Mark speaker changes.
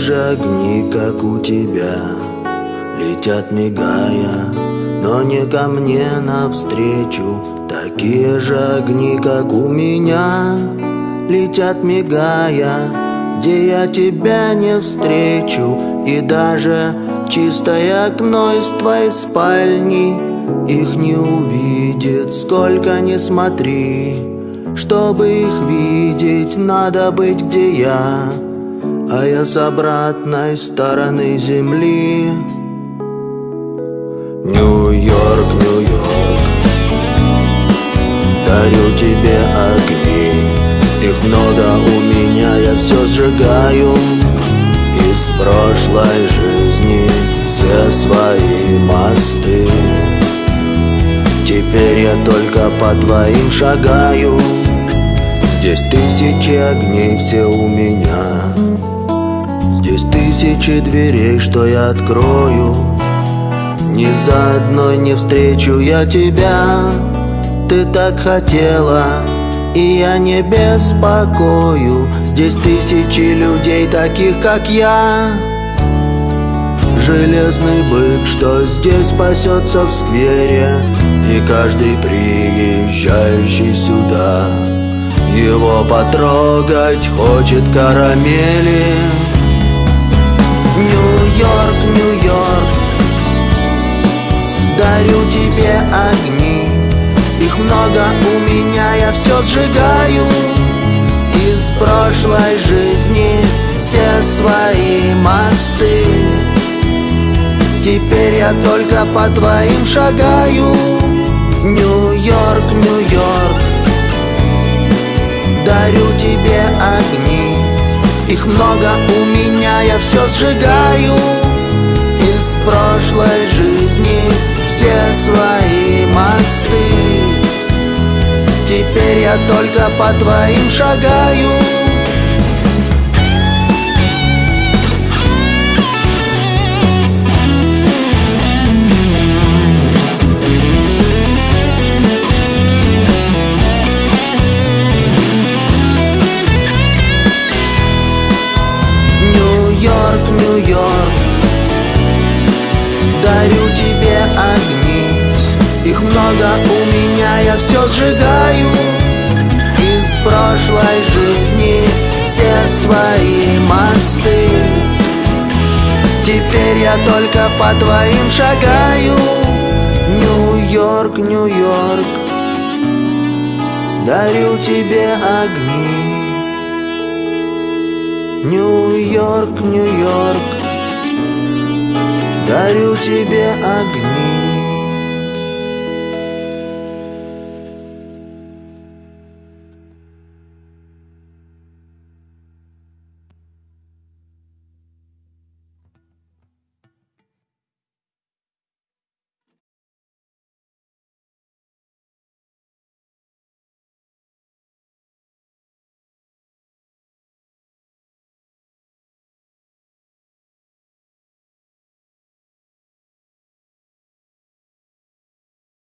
Speaker 1: Же огни, как у тебя Летят мигая, но не ко мне навстречу. Такие же огни, как у меня Летят мигая, где я тебя не встречу. И даже чистое окно из твоей спальни Их не увидит, сколько не смотри Чтобы их видеть, надо быть где я А я с обратной стороны земли. Нью-Йорк, Нью-Йорк Дарю тебе огни. Их много у меня, я все сжигаю. Из прошлой жизни все свои мосты. Теперь я только по твоим шагаю. Здесь тысячи огней все у меня Здесь тысячи дверей, что я открою. Ни за одной не встречу я тебя. Ты так хотела, и я не беспокою. Здесь тысячи людей, таких как я. Железный бык, что здесь пасется в сквере. И каждый приезжающий сюда. Его потрогать хочет карамели Нью-Йорк, Нью-Йорк. Дарю тебе огни. Их много у меня, я все сжигаю. Из прошлой жизни все свои мосты. Теперь я только по твоим шагаю. Нью-Йорк, Нью-Йорк. Дарю тебе огни. Их много у меня, я все сжигаю. Из прошлой жизни все свои мосты. Теперь я только по твоим шагаю Нью-Йорк Дарю тебе огни Их много у меня, я все сжигаю. Из прошлой жизни все свои мосты. Теперь я только по твоим шагаю. Нью-Йорк, Нью-Йорк Дарю тебе огни. Нью-Йорк, Нью-Йорк Дарю тебе огни